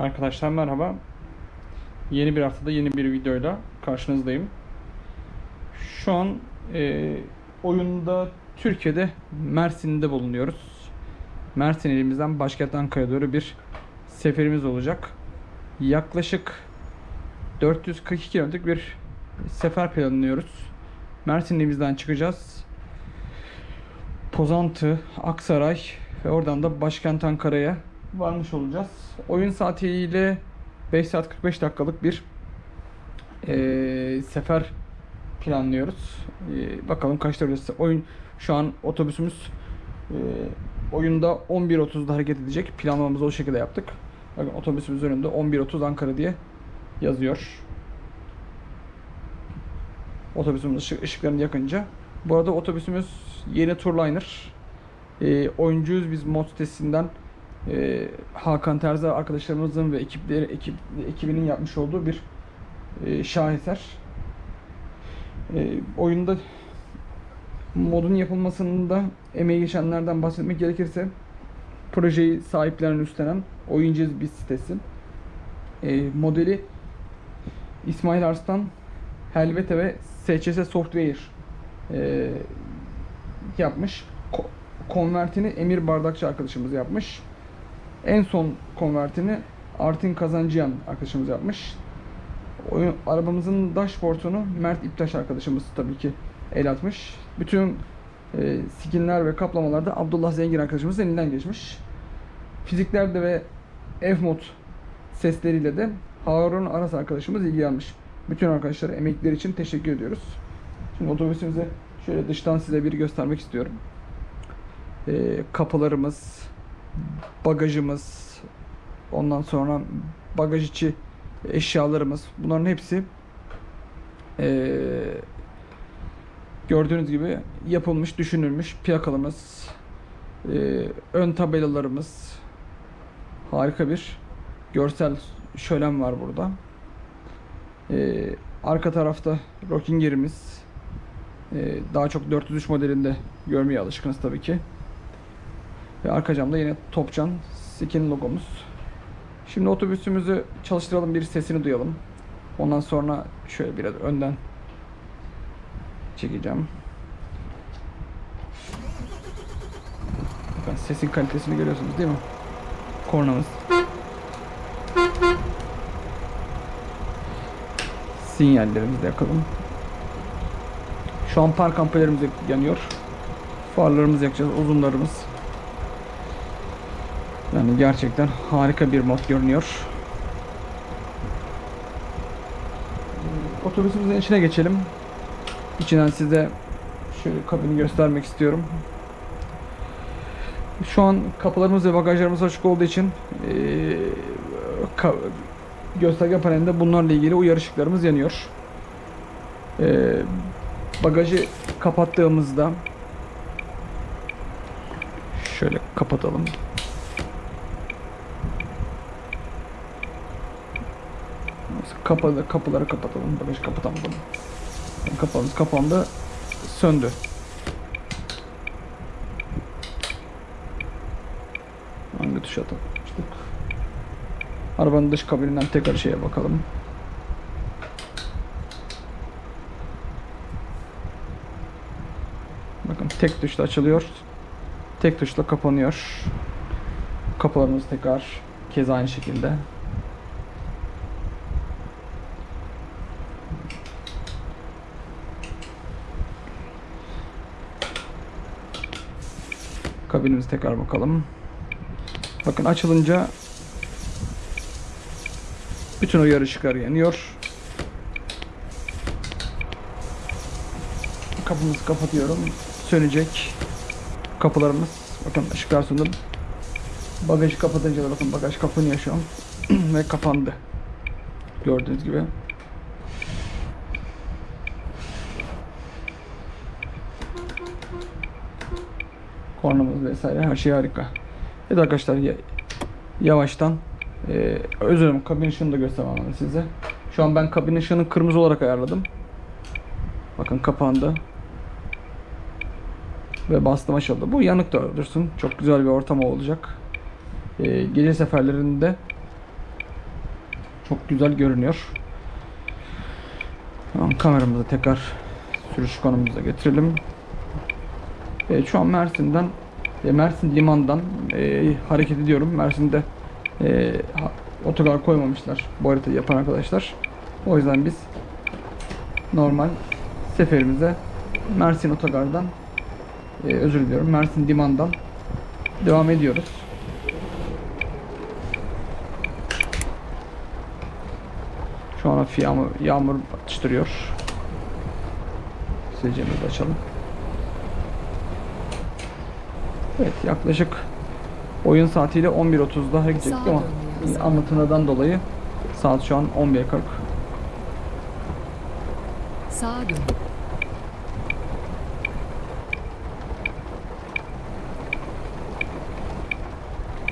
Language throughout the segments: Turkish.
Arkadaşlar merhaba. Yeni bir haftada yeni bir videoyla karşınızdayım. Şu an e, oyunda Türkiye'de Mersin'de bulunuyoruz. Mersin ilimizden başkent Ankara'ya doğru bir seferimiz olacak. Yaklaşık 442 kilometrelik bir sefer planlıyoruz. Mersin ilimizden çıkacağız. Pozantı, Aksaray ve oradan da başkent Ankara'ya varmış olacağız. Oyun saatiyle 5 saat 45 dakikalık bir eee, sefer planlıyoruz. Eee, bakalım kaçta orası. Oyun şu an otobüsümüz eee, oyunda 11.30'da hareket edecek. Planlamamızı o şekilde yaptık. Bakın otobüsümüz önünde 11.30 Ankara diye yazıyor. Otobüsümüz ışık, ışıklarını yakınca. Bu arada otobüsümüz yeni Turliner. E, oyuncuyuz biz mod sitesinden e, Hakan Terzi arkadaşlarımızın ve ekipleri ekip ekibinin yapmış olduğu bir e, şaheser. E, oyunda modun yapılmasında emeği geçenlerden bahsetmek gerekirse projeyi sahiplenen üstlenen oyuncuyuz biz sitesi. E, modeli İsmail Arslan Helvete ve SCS Software e, yapmış. Ko- konvertini Emir Bardakçı arkadaşımız yapmış. En son konvertini Artin Kazancıyan arkadaşımız yapmış. Oyun, arabamızın dashboard'unu Mert İptaş arkadaşımız tabii ki el atmış. Bütün e, skinler ve kaplamalar da Abdullah Zengin arkadaşımızın elinden geçmiş. Fiziklerde ve F-Mod sesleriyle de Harun Aras arkadaşımız ilgilenmiş. Bütün arkadaşlara emekleri için teşekkür ediyoruz. Şimdi otobüsümüze şöyle dıştan size bir göstermek istiyorum. Ee, kapılarımız, bagajımız, ondan sonra bagaj içi eşyalarımız bunların hepsi ee, gördüğünüz gibi yapılmış, düşünülmüş plakalarımız, ee, ön tabelalarımız harika bir görsel şölen var burada. Ee, arka tarafta Rockinger'imiz ee, daha çok 403 modelinde görmeye alışkınız tabii ki. Ve arka camda yine Topcan Skin logomuz. Şimdi otobüsümüzü çalıştıralım bir sesini duyalım. Ondan sonra şöyle biraz önden çekeceğim. Bakın sesin kalitesini görüyorsunuz değil mi? Kornamız. Sinyallerimizi de yakalım. Şu an park ampelerimiz yanıyor. Farlarımızı yakacağız, uzunlarımız. Yani gerçekten harika bir mod görünüyor. Otobüsümüzün içine geçelim. İçinden size şöyle kabini göstermek istiyorum. Şu an kapılarımız ve bagajlarımız açık olduğu için ka- gösterge panelinde bunlarla ilgili uyarı ışıklarımız yanıyor. Eee bagajı kapattığımızda şöyle kapatalım. Kapalı kapıları kapatalım. Bagajı kapatamadım. Kapağımız kapandı. Söndü. Hangi tuşa takmıştık? Arabanın dış kabininden tekrar şeye bakalım. Bakın tek tuşla açılıyor. Tek tuşla kapanıyor. Kapılarımız tekrar kez aynı şekilde. Kabinimize tekrar bakalım. Bakın açılınca bütün uyarı ışıkları yanıyor. Kapımızı kapatıyorum. Sönecek kapılarımız. Bakın ışıklar söndü. Bagajı kapatınca da bakın bagaj kapanıyor şu an. Ve kapandı. Gördüğünüz gibi. Kornamız vesaire her şey harika. Evet arkadaşlar ya- yavaştan e, özür dilerim kabin ışığını da göstermem size. Şu an ben kabin ışığını kırmızı olarak ayarladım. Bakın kapandı. Ve bastım açıldı. Bu yanık da dursun. Çok güzel bir ortam olacak. Ee, gece seferlerinde Çok güzel görünüyor. Tamam, kameramızı tekrar sürüş konumumuza getirelim. Evet, şu an Mersin'den e, Mersin limandan e, hareket ediyorum. Mersin'de e, otogar koymamışlar bu haritayı yapan arkadaşlar. O yüzden biz normal seferimize Mersin otogardan e, özür diliyorum Mersin limandan devam ediyoruz. Şu an hafif yağmur, yağmur atıştırıyor. Sileceğimizi açalım. Evet yaklaşık oyun saatiyle 11.30'da hareket ettik Sağa ama dön diyor. anlatımlardan dolayı saat şu an 11.40. Sağa dön.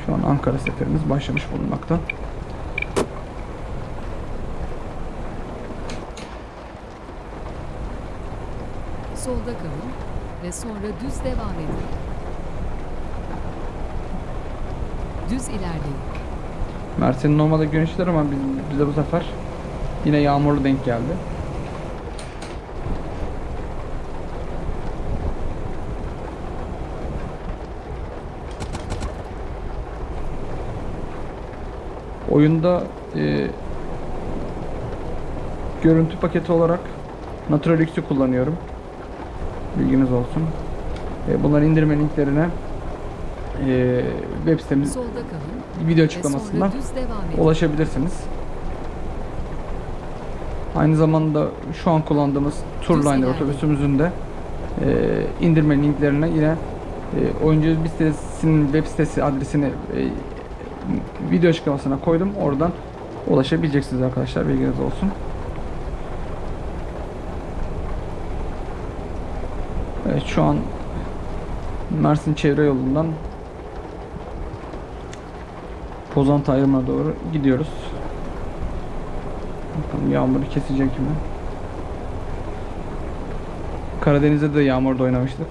Şu an Ankara seferimiz başlamış bulunmakta. Solda kalın ve sonra düz devam edin. Düz ilerleyin. Mersin'in normalde güneşler ama biz, bize bu sefer yine yağmurlu denk geldi. Oyunda e, görüntü paketi olarak Naturalix'i kullanıyorum. Bilginiz olsun. E, bunların indirme linklerine e, web sitemiz video açıklamasından ulaşabilirsiniz. Aynı zamanda şu an kullandığımız ilerleyin. otobüsümüzün de e, indirme linklerine yine e, oyuncu sitesinin web sitesi adresini e, video açıklamasına koydum. Oradan ulaşabileceksiniz arkadaşlar. Bilginiz olsun. Evet şu an Mersin çevre yolundan Pozantı ayrımına doğru gidiyoruz. Bakalım yağmuru kesecek mi? Karadeniz'de de yağmurda oynamıştık.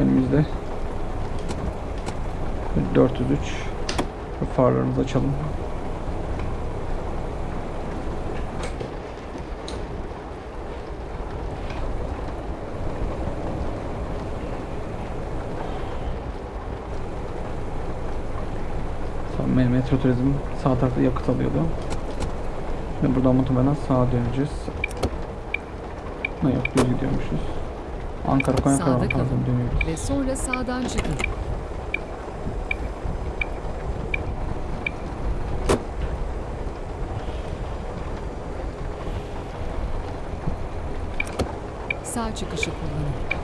Önümüzde 403 farlarımızı açalım. Metro Turizm sağ tarafta yakıt alıyordu. Ve buradan muhtemelen sağa döneceğiz. Ne yok düz gidiyormuşuz. Ankara Konya Sağda kalın. dönüyoruz. Ve sonra sağdan çıkın. Sağ çıkışı kullanın.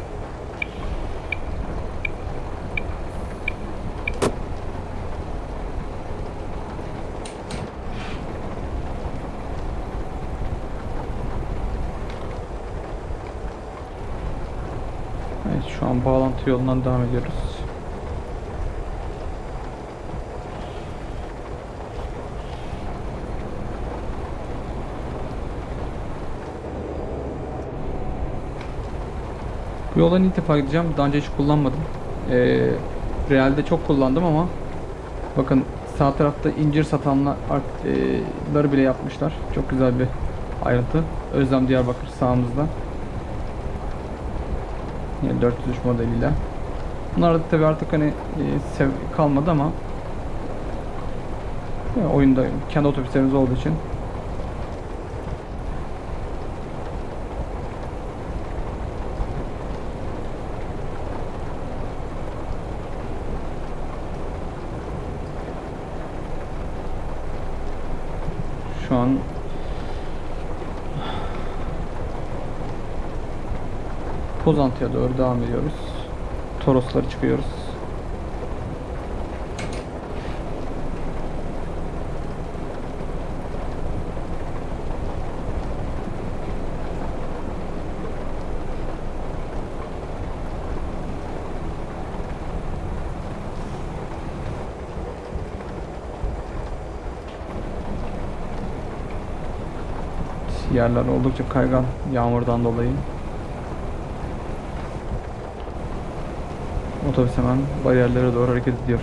An bağlantı yolundan devam ediyoruz. Bu yoldan ilk defa gideceğim. Daha önce hiç kullanmadım. Ee, realde çok kullandım ama bakın sağ tarafta incir satanları bile yapmışlar. Çok güzel bir ayrıntı. Özlem Diyarbakır sağımızda. Yine 403 modeliyle. Bunlar da tabi artık hani e, kalmadı ama ya, oyunda kendi otobüslerimiz olduğu için şu an Pozantı'ya doğru devam ediyoruz. Torosları çıkıyoruz. Yerler oldukça kaygan yağmurdan dolayı. Otobüs hemen bariyerlere doğru hareket ediyor.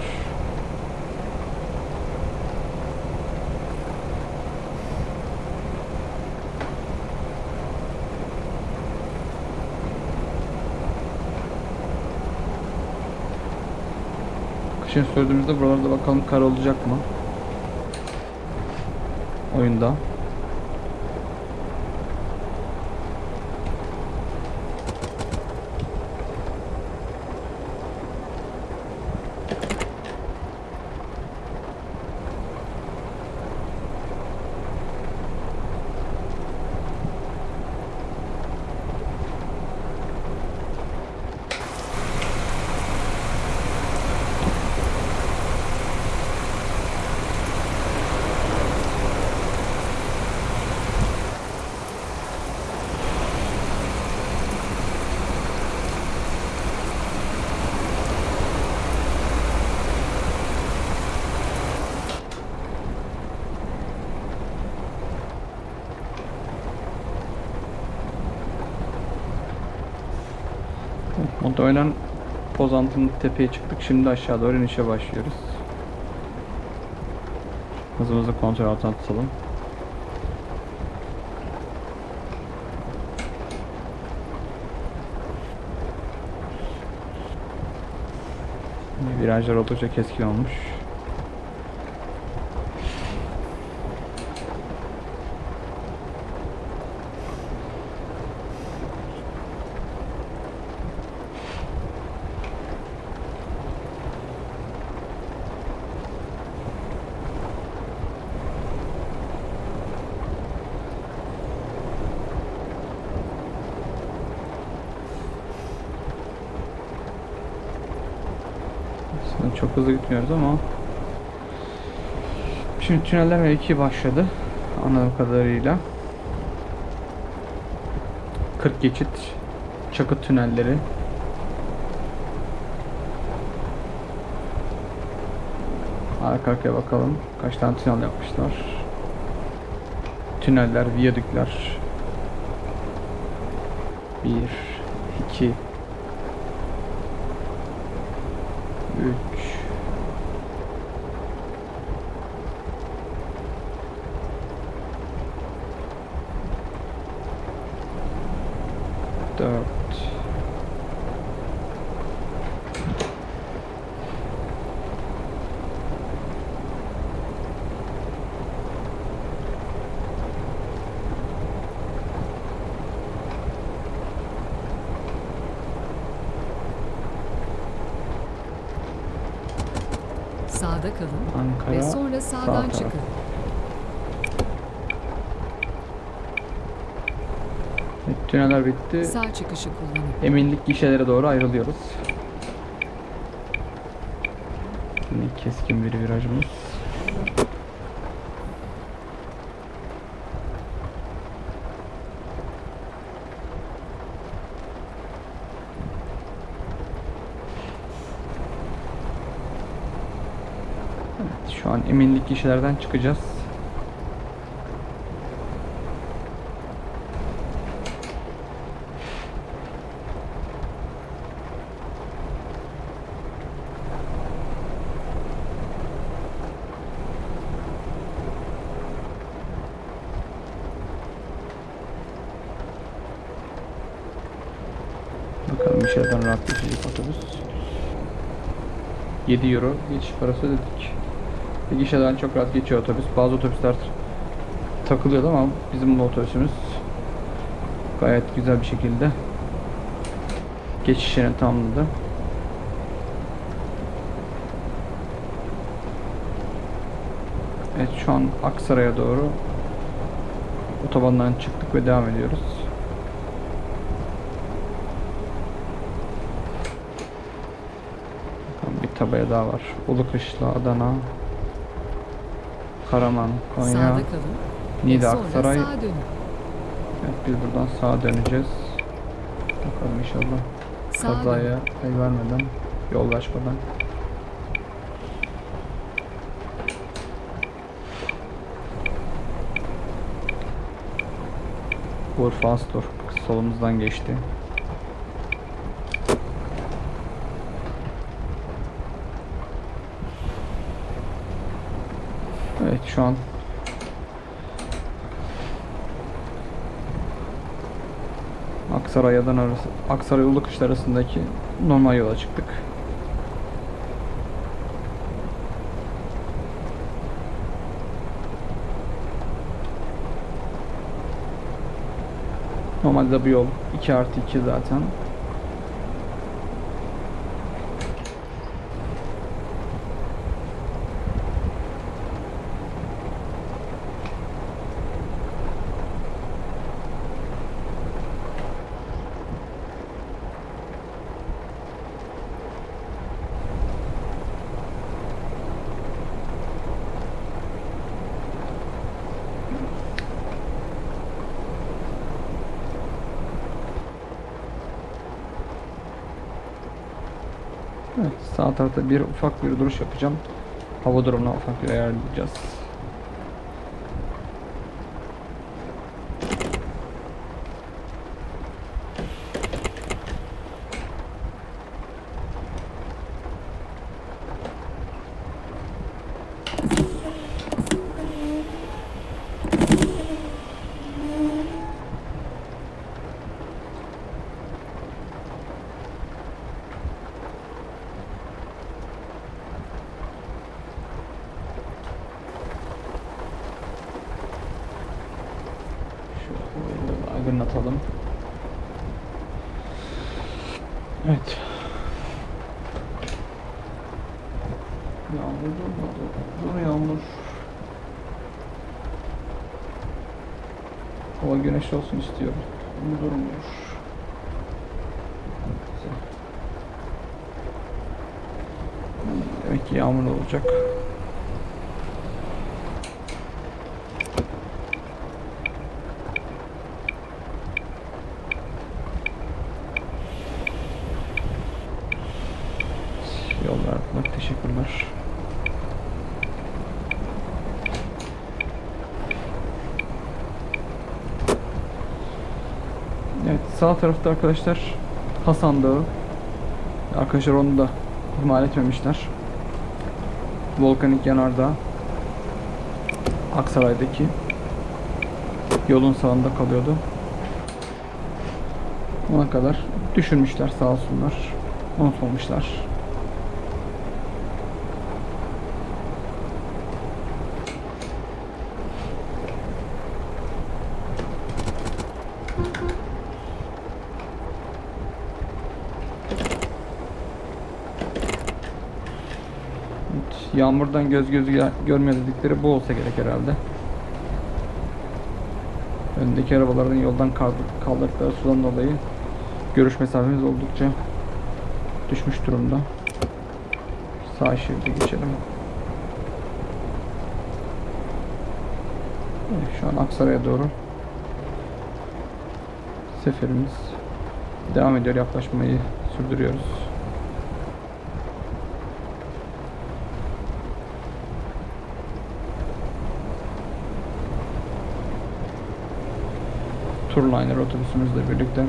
Kışın sürdüğümüzde buralarda bakalım kar olacak mı? Oyunda. Muhtemelen Pozantı'nın tepeye çıktık. Şimdi aşağı doğru inişe başlıyoruz. Hızımızı kontrol altına tutalım. Virajlar oldukça keskin olmuş. Aslında çok hızlı gitmiyoruz ama Şimdi tüneller M2 başladı anladığım kadarıyla. 40 geçit çakı tünelleri. Arka arkaya bakalım kaç tane tünel yapmışlar. Tüneller, viyadükler. 1 2 3 4 Sağda kalın Ankara ve sonra sağ sağdan taraf. çıkın. Bitti. Sağ çıkışı kullanın. Eminlik gişelere doğru ayrılıyoruz. Yine keskin bir virajımız. Evet, şu an eminlik gişelerden çıkacağız. Bakalım geçecek otobüs. 7 euro geçiş parası ödedik. Bir çok rahat geçiyor otobüs. Bazı otobüsler takılıyordu ama bizim bu otobüsümüz gayet güzel bir şekilde geçişini tamamladı. Evet şu an Aksaray'a doğru otobandan çıktık ve devam ediyoruz. Tabela daha var. Ulukışla, Adana, Karaman, Konya, sonra Aksaray. Evet, biz buradan sağa döneceğiz. Bakalım inşallah kazaya pay vermeden, yollaşmadan. Urfa Astor solumuzdan geçti. şu an. Aksarayadan arası, Aksaray Ulukış arasındaki normal yola çıktık. Normalde bu yol 2 artı 2 zaten. Sağ tarafta bir ufak bir duruş yapacağım. Hava durumuna ufak bir ayarlayacağız. Şöyle aydınlatalım. Evet. Yağmur durmadı. Dur yağmur. Hava güneşli olsun istiyorum. Ama durmuyor. Demek ki yağmur olacak. Yol verdiler. Teşekkürler. Evet sağ tarafta arkadaşlar Hasan Dağı. Arkadaşlar onu da ihmal etmemişler. Volkanik Yanardağ. Aksaray'daki yolun sağında kalıyordu. Ona kadar düşünmüşler sağ olsunlar. Unutmamışlar. Evet, Yağmurdan göz gözü gö- görmüyor dedikleri bu olsa gerek herhalde. Öndeki arabaların yoldan kaldır- kaldırdıkları sudan dolayı görüş mesafemiz oldukça düşmüş durumda. Sağ şeride geçelim. Şu an Aksaray'a doğru seferimiz devam ediyor. Yaklaşmayı sürdürüyoruz. Turliner otobüsümüzle birlikte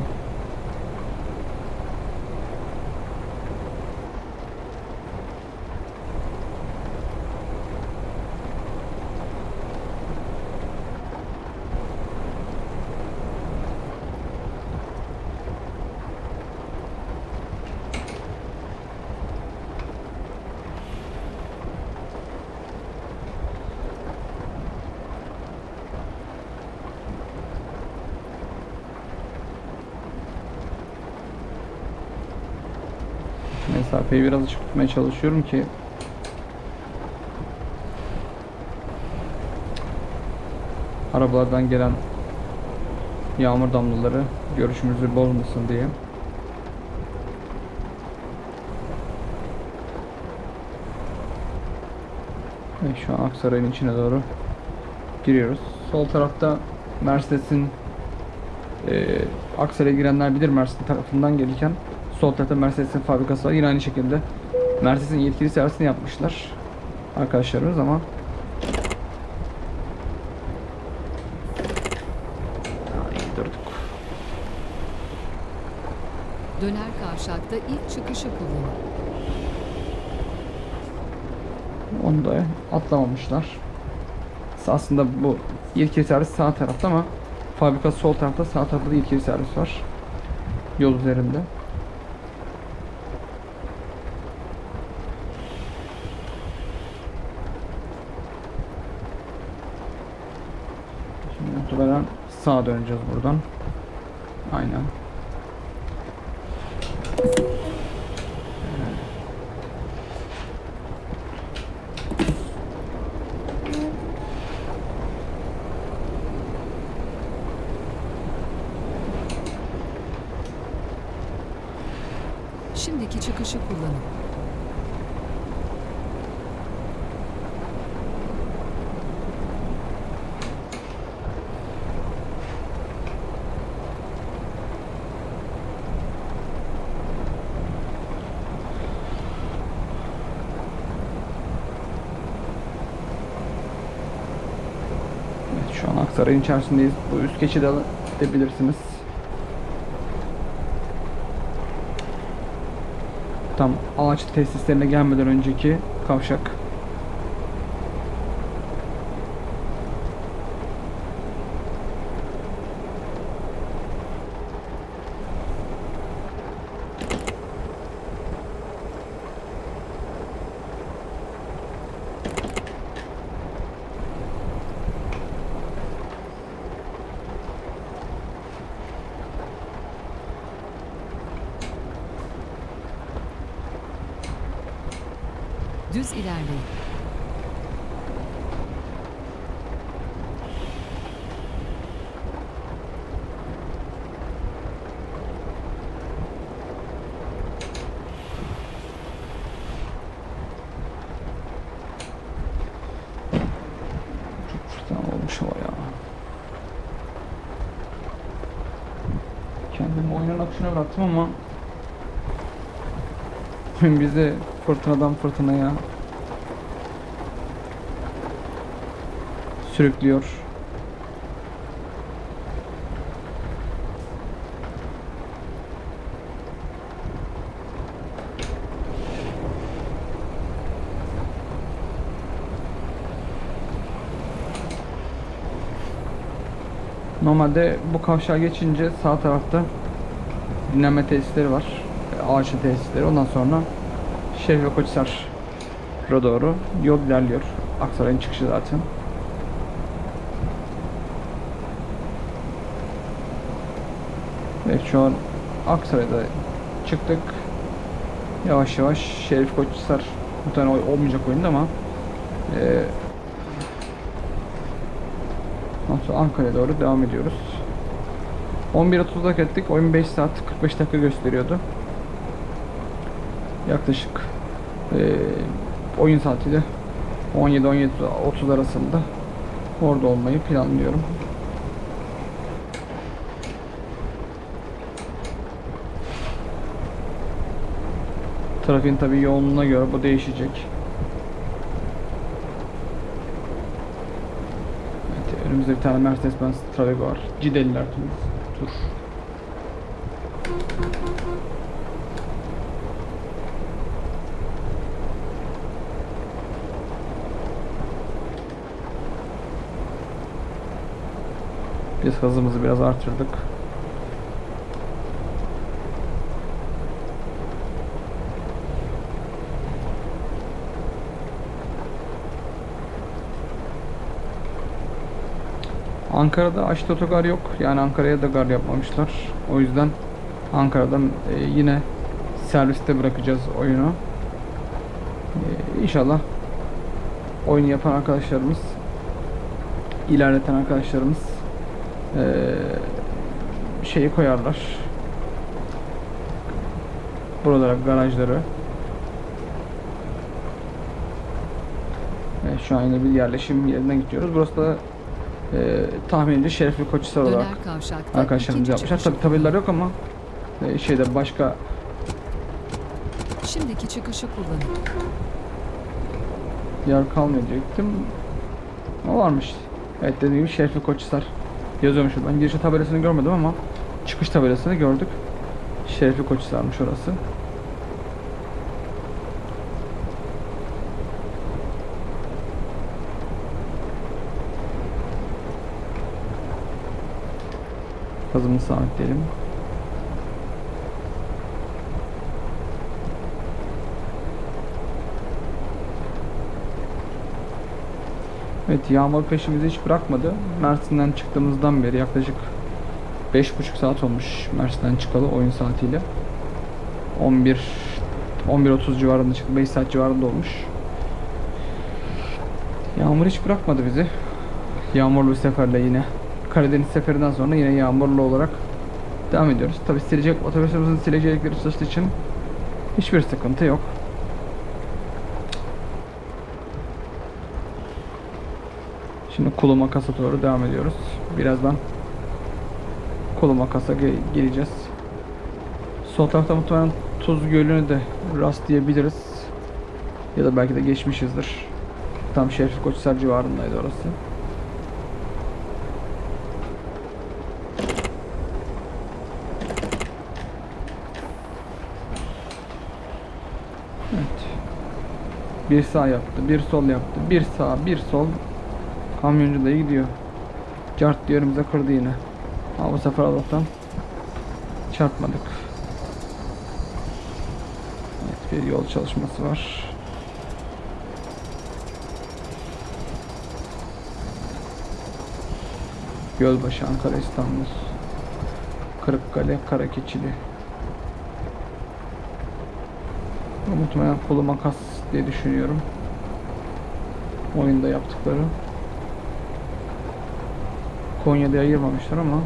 mesafeyi biraz açık tutmaya çalışıyorum ki arabalardan gelen yağmur damlaları görüşümüzü bozmasın diye. Ve şu an Aksaray'ın içine doğru giriyoruz. Sol tarafta Mercedes'in e, Aksaray'a girenler bilir Mercedes tarafından gelirken sol tarafta Mercedes'in fabrikası var. Yine aynı şekilde Mercedes'in yetkili servisini yapmışlar arkadaşlarımız ama. Döner kavşakta ilk çıkışı kullanın. Onu da atlamamışlar. Aslında bu yetkili servis sağ tarafta ama fabrika sol tarafta sağ tarafta da yetkili servis var. Yol üzerinde. Şimdi muhtemelen sağa döneceğiz buradan. Aynen. Şimdiki çıkışı kullanın. Aksaray'ın içerisindeyiz. Bu üst geçidi al- gidebilirsiniz. Tam ağaç tesislerine gelmeden önceki kavşak. Düz ilerleyin. Kendimi oyunun akışına bıraktım ama bizi fırtınadan fırtınaya sürüklüyor. Normalde bu kavşağa geçince sağ tarafta dinlenme tesisleri var. Ağaçlı tesisleri. Ondan sonra Şerif ve Koçhisar'a doğru yol ilerliyor. Aksaray'ın çıkışı zaten. Evet şu an Aksaray'da çıktık. Yavaş yavaş Şerif Koçhisar muhtemelen oy- olmayacak oyunda ama e, sonra Ankara'ya doğru devam ediyoruz. 11.30'da hak ettik. Oyun 5 saat 45 dakika gösteriyordu. Yaklaşık eee, oyun saatiyle 17-17.30 arasında orada olmayı planlıyorum. Trafiğin tabii yoğunluğuna göre bu değişecek. Evet, önümüzde bir tane Mercedes-Benz Travego var. Cideliler tur. Biz hızımızı biraz artırdık. Ankara'da açlı otogar yok. Yani Ankara'ya da gar yapmamışlar. O yüzden Ankara'dan e, yine serviste bırakacağız oyunu. E, inşallah oyunu yapan arkadaşlarımız ilerleten arkadaşlarımız e, şeyi koyarlar. Buralara garajları. Evet, şu an yine bir yerleşim yerinden gidiyoruz. Burası da e, tahminimce Şerefli Koçhisar olarak arkadaşlarımız yapmışlar. Tabi tabelalar yok ama e, şeyde başka Şimdiki çıkışı kullanın. yer kalmıyor diyecektim. O varmış. Evet dediğim gibi Şerefli Koçhisar yazıyormuş. Ben girişte tabelasını görmedim ama çıkış tabelasını gördük. Şerefli Koçhisar'mış orası. Hızımızı sabitleyelim. Evet yağmur peşimizi hiç bırakmadı. Mersin'den çıktığımızdan beri yaklaşık 5,5 saat olmuş Mersin'den çıkalı oyun saatiyle. 11 11.30 civarında çıktı. 5 saat civarında olmuş. Yağmur hiç bırakmadı bizi. Yağmurlu seferle yine. Karadeniz seferinden sonra yine yağmurlu olarak devam ediyoruz. Tabi silecek otobüsümüzün silecekleri çalıştığı için hiçbir sıkıntı yok. Şimdi kulu makasa doğru devam ediyoruz. Birazdan kulu makasa ge- geleceğiz. Sol tarafta muhtemelen Tuz Gölü'nü de rastlayabiliriz. Ya da belki de geçmişizdir. Tam Şerif Koçhisar civarındaydı orası. Evet. Bir sağ yaptı, bir sol yaptı, bir sağ, bir sol. Kamyoncu da gidiyor. Cart önümüze kırdı yine. Ama bu sefer Allah'tan çarpmadık. Evet, bir yol çalışması var. Gölbaşı, Ankara, İstanbul. Kırıkkale, Karakeçili. Muhtemelen kolu makas diye düşünüyorum. Oyunda yaptıkları. Konya'da ayırmamışlar ama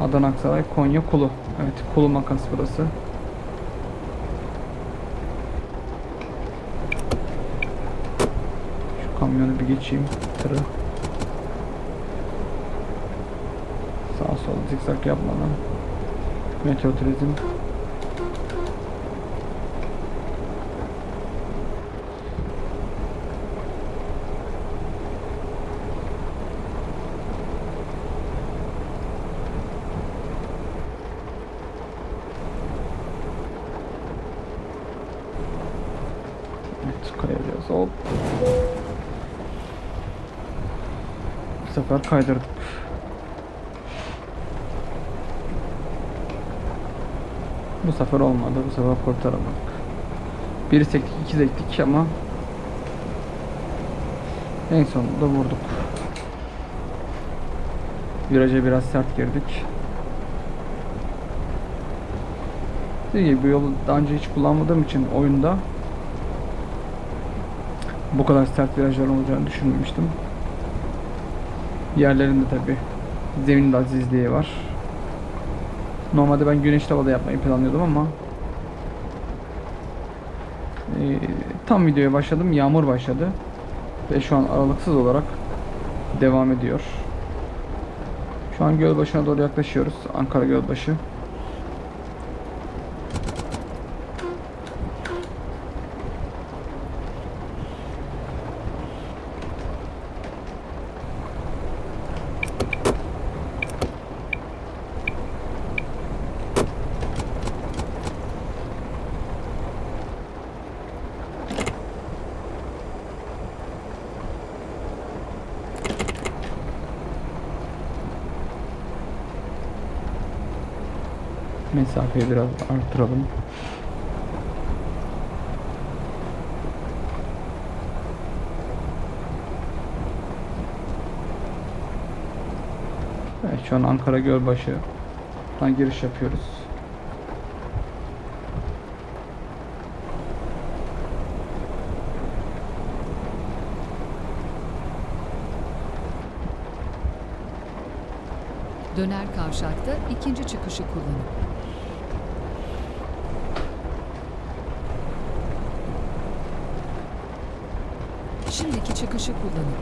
Adana Aksaray Konya Kulu. Evet Kulu makas burası. Şu kamyonu bir geçeyim. Tırı. Sağ sol zikzak yapmadan. Meteo turizm. Sefer kaydırdık. Bu sefer olmadı. Bu sefer kurtaramadık. Bir sektik, iki sektik ama en sonunda vurduk. Viraja biraz sert girdik. Dediğim bu yolu daha önce hiç kullanmadığım için oyunda bu kadar sert virajlar olacağını düşünmemiştim. Yerlerinde tabi zemin azizliği var. Normalde ben güneşli havada yapmayı planlıyordum ama e, tam videoya başladım yağmur başladı ve şu an aralıksız olarak devam ediyor. Şu an Gölbaşı'na doğru yaklaşıyoruz. Ankara Gölbaşı. Mesafeyi biraz artıralım. Evet şu an Ankara Gölbaşı'dan giriş yapıyoruz. Döner kavşakta ikinci çıkışı kullanın. Şimdiki çıkışı kullanın.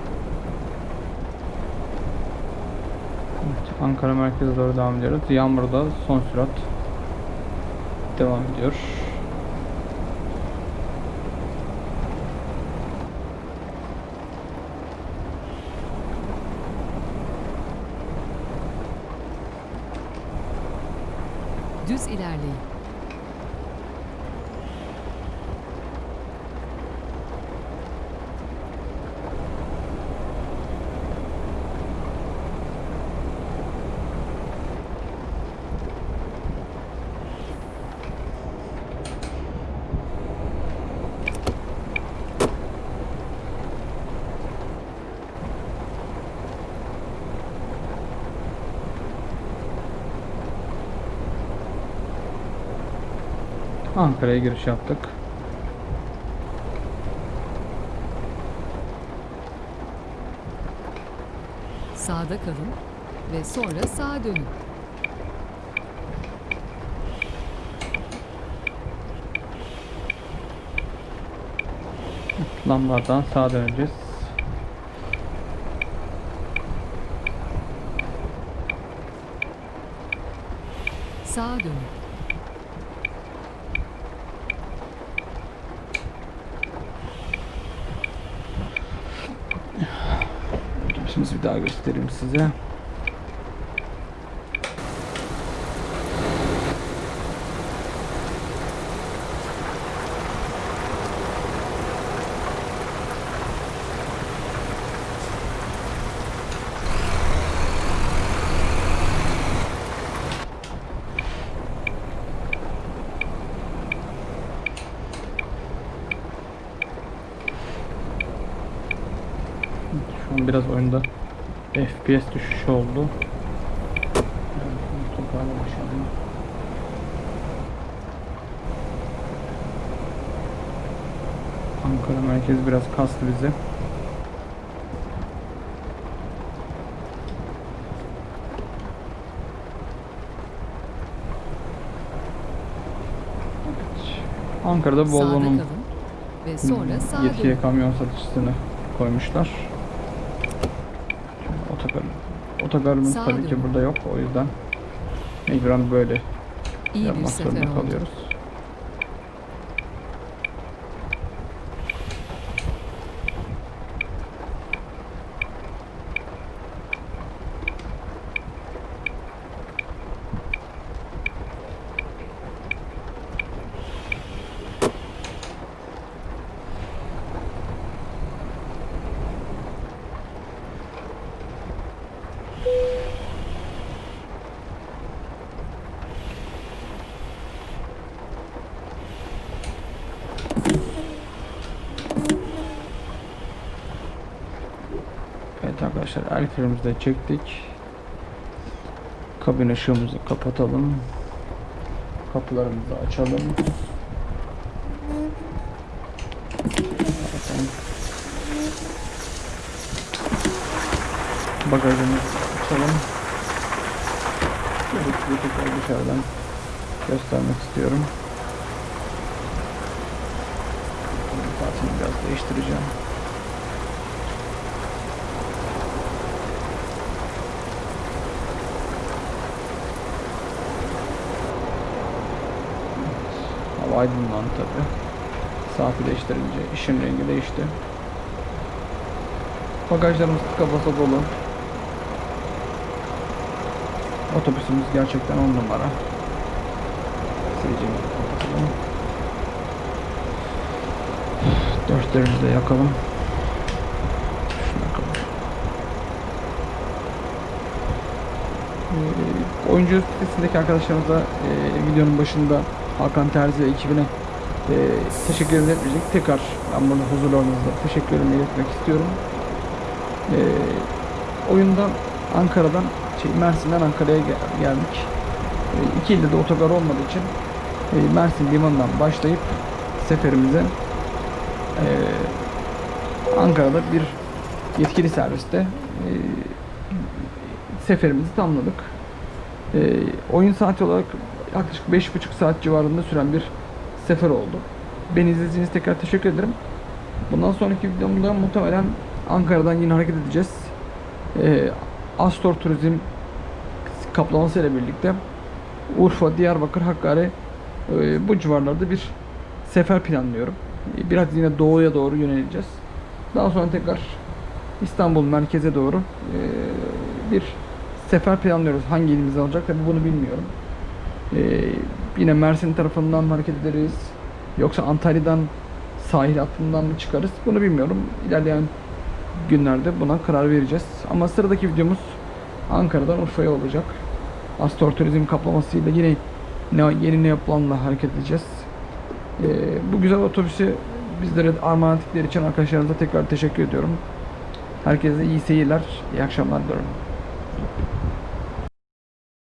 Evet, Ankara merkeze doğru devam ediyoruz. Yağmurda son sürat devam ediyor. Düz ilerleyin. Ankara'ya giriş yaptık. Sağda kalın ve sonra sağa dönün. Lambardan sağa döneceğiz. Sağa dönün. Şimdi bir daha göstereyim size. Şu an biraz oyunda FPS düşüşü oldu. Ankara merkez biraz kastı bizi. Evet. Ankara'da Volvo'nun kalın ve sonra sağa Yetkiye kamyon satışını koymuşlar. Otogar, otogarımız tabii ki burada yok. O yüzden mecburen böyle İyi yapmak zorunda kalıyoruz. Evet arkadaşlar el frenimizi çektik. Kabin ışığımızı kapatalım. Kapılarımızı açalım. Bagajımızı açalım. Şöyle tekrar dışarıdan göstermek istiyorum. Saatini biraz değiştireceğim. Hava aydınlandı tabi. Saati değiştirince işin rengi değişti. Bagajlarımız tıka dolu. Otobüsümüz gerçekten on numara. Sileceğimizi kapatalım. De yakalım. Ee, oyuncu sitesindeki arkadaşlarımıza e, videonun başında Hakan Terzi ekibine e, teşekkür etmeyecek. Tekrar ben burada huzurlarınızda teşekkürlerimi iletmek istiyorum. E, oyundan Ankara'dan şey, Mersin'den Ankara'ya gel- geldik. E, iki ilde de otogar olmadığı için e, Mersin limanından başlayıp seferimize e, Ankara'da bir yetkili serviste e, seferimizi tamamladık. E, oyun saati olarak yaklaşık 5,5 saat civarında süren bir sefer oldu. Beni izlediğiniz tekrar teşekkür ederim. Bundan sonraki videomda muhtemelen Ankara'dan yine hareket edeceğiz. E, Astor Turizm kaplaması ile birlikte Urfa, Diyarbakır, Hakkari e, bu civarlarda bir sefer planlıyorum. E, Biraz yine doğuya doğru yöneleceğiz. Daha sonra tekrar İstanbul merkeze doğru e, bir sefer planlıyoruz. Hangi ilimiz alacak tabi bunu bilmiyorum. E, yine Mersin tarafından mı hareket ederiz? Yoksa Antalya'dan sahil hattından mı çıkarız? Bunu bilmiyorum. İlerleyen günlerde buna karar vereceğiz. Ama sıradaki videomuz Ankara'dan Urfa'ya olacak. Astor Turizm kaplamasıyla yine ne, yeni ne planla hareket edeceğiz. Ee, bu güzel otobüsü bizlere armağan ettikleri için arkadaşlarımıza tekrar teşekkür ediyorum. Herkese iyi seyirler, iyi akşamlar diliyorum.